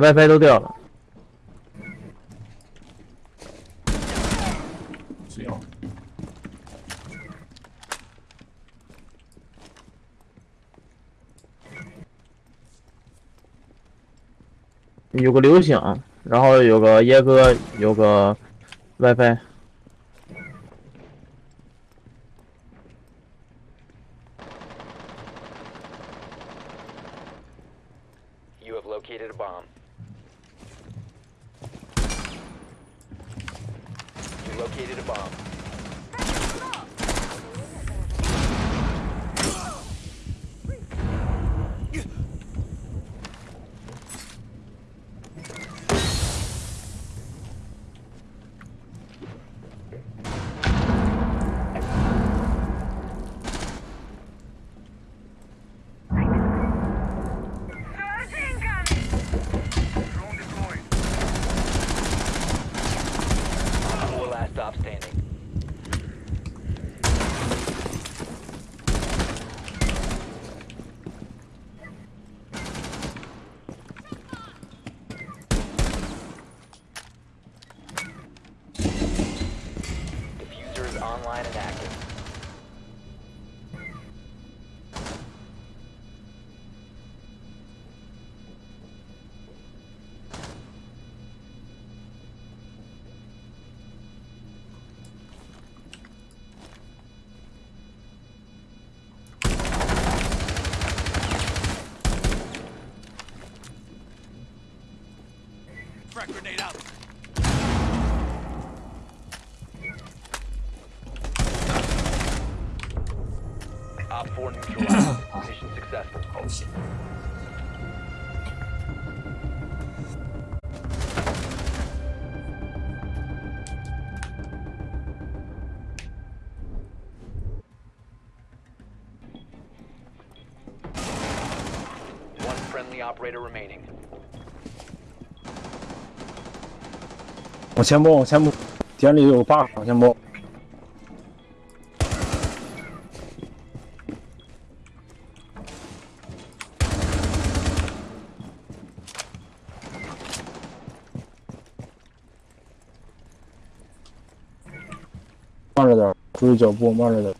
，WiFi 都掉了。只有有个流星，然后有个椰哥，有个 WiFi。Located a bomb. Online and active. Op 4 neutralized. Mission successful. 好险！1 friendly operator remaining. 往前摸，我先摸，店里有个 bug，往前摸。慢脚步慢着点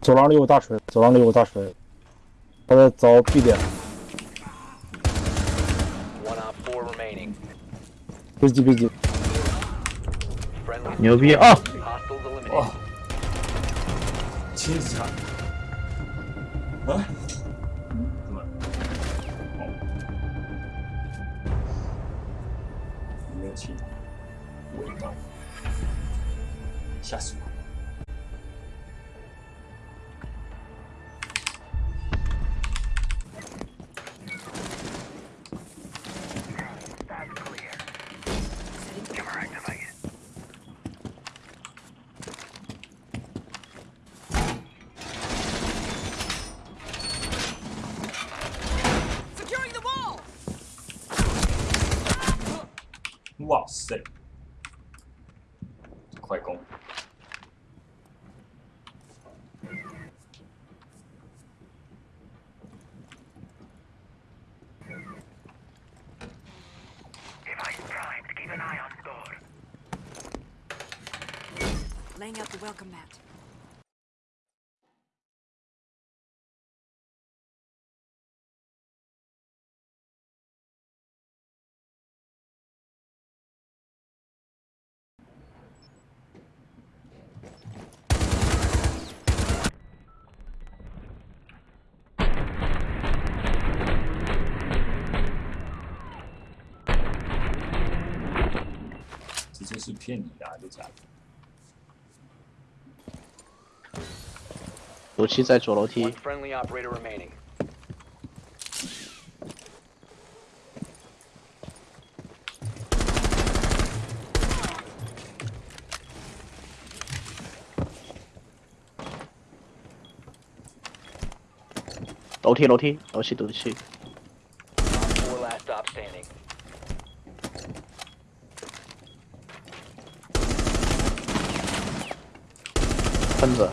走廊里有大锤走廊里有大锤他在凿 b 点 fourremaining 别急别急。牛逼啊！哦。亲自啊？怎么了？哦，没有气，味道，吓死我！Klasse. Click them. Laying out the welcome mat. 是骗你的、啊，就假的。武器在左楼梯 operator remaining. 楼梯楼梯楼梯楼梯，Fünfer.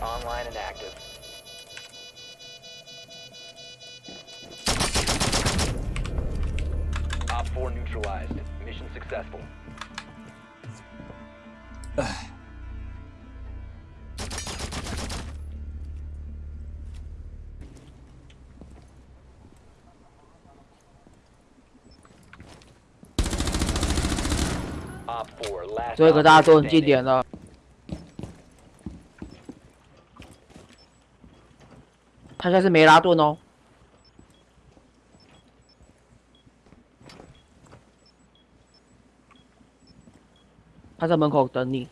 online and active. 4 neutralized. Mission successful. Op 4 last 最后一个大家都 operator 很经典的，他现在是没拉顿哦。他在门口等你。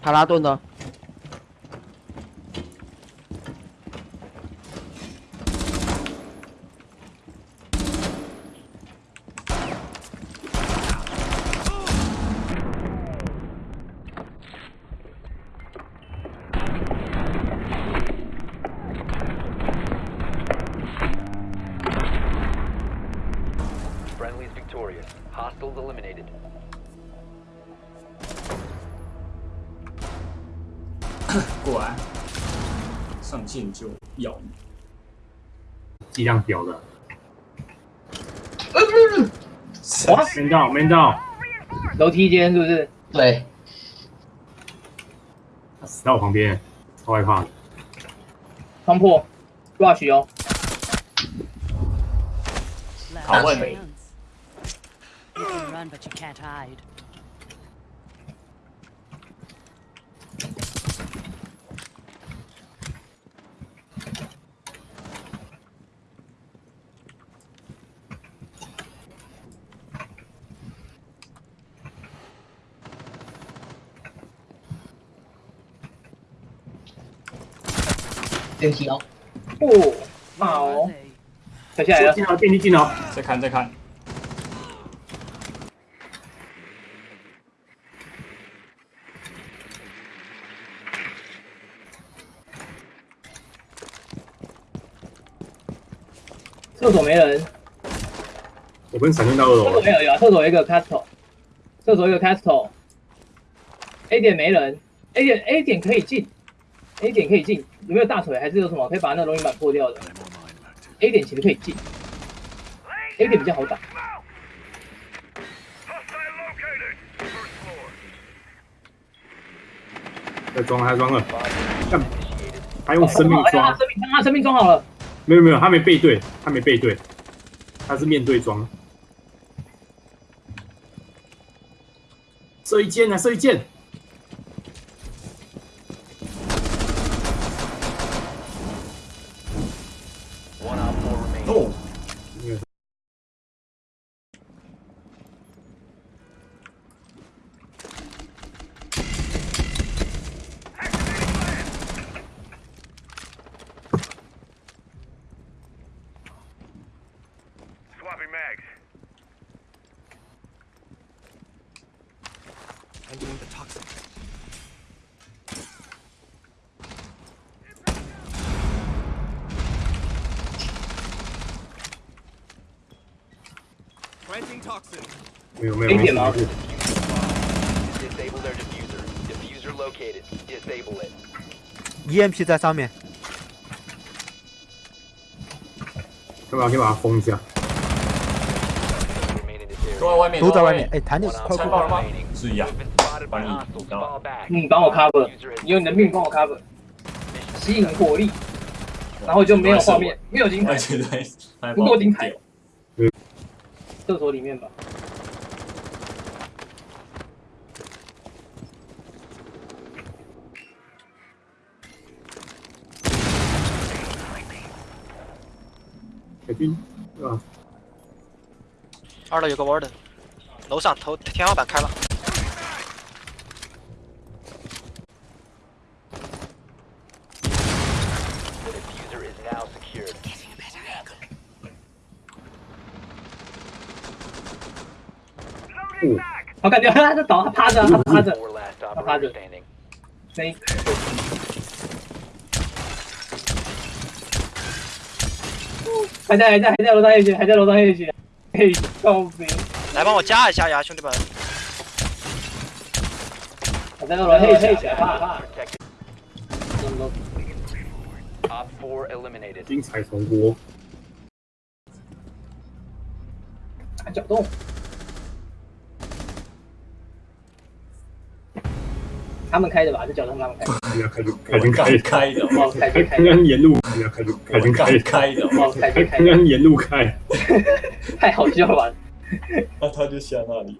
塔拉顿呢过来，上线就要你。剂量屌的。哇，没到，没到，楼梯间是不是？对，他死在我旁边，超害怕的。冲破，rush 哦，拷问电梯哦，哦，Where 好?跳下来了，进了，电梯进了。再看再看，厕所没人，我跟闪电到二楼。了。厕所没有，有啊，厕所一个 castle，厕所有一个 castle，A 点没人，A 点 A 点可以进，A 点可以进，有没有大腿？还是有什么可以把那个龙鳞板破掉的？A 点其实可以进，A 点比较好打，在装了，还装了干.还用生命装他？生命，他生命装好了，没有没有，他没背对，他没背对，他是面对装。射一箭啊，射一箭！没有没有，可以点吗没事 Disable their diffuser. Diffuser located. Disable it. EMP 在上面，要不要先把它封一下？ 都在外面，都在外面。哎，弹点快快快爆了吗？注啊，把你堵掉了。嗯，帮我 cover，你用你的命帮我 cover，吸引火力，然后就没有画面，没有金牌，不够金牌。嗯，厕所里面吧。军，是吧？二楼有个窝的，楼上头天花板开了。我感觉他在倒，他趴着，他趴着，他趴着。声音。还在，还在，还在楼上休息，还在楼上休息。来帮我加一下呀，兄弟们！我在楼上夜血，怕怕。Op 4 eliminated. 精彩重播。打搅动。他们开的吧？这搅动他们开的。人家开就我们刚开的，哦，开开开的。刚沿路，人家开就我们刚开的，哦，开开开的。沿路开。太好笑了吧？那他就下那里。